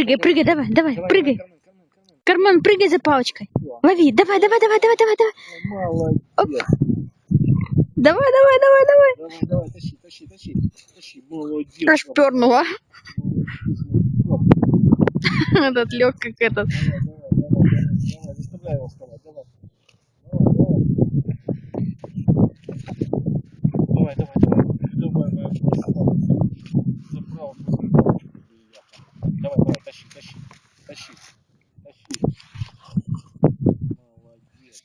Прыгай, прыгай, давай, давай, Давай, прыгай. давай, Кармен, Кармен, Кармен. Кармен, прыгай за палочкой. Лови, давай, давай, давай, давай, давай, давай. Молодец. Давай, давай, давай, давай. Давай, давай, тащи, тащи, тащи. Тащи, молодец. Аж пернула. Давай, Этот лег как этот. давай, давай, давай, давай, заставляй его вставать, давай. Давай, давай. Давай, давай, давай. Давай, давай. Заправо, заправо. Давай, давай, тащи, тащи, тащи, тащи. Молодец.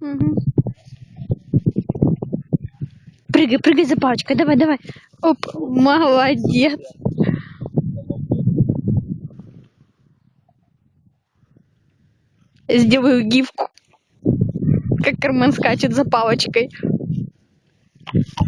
Мгм. Прыгай, прыгай за палочкой. Давай, давай. Оп, молодец. Сделаю гифку. Как Кармен скачет за палочкой. Yeah.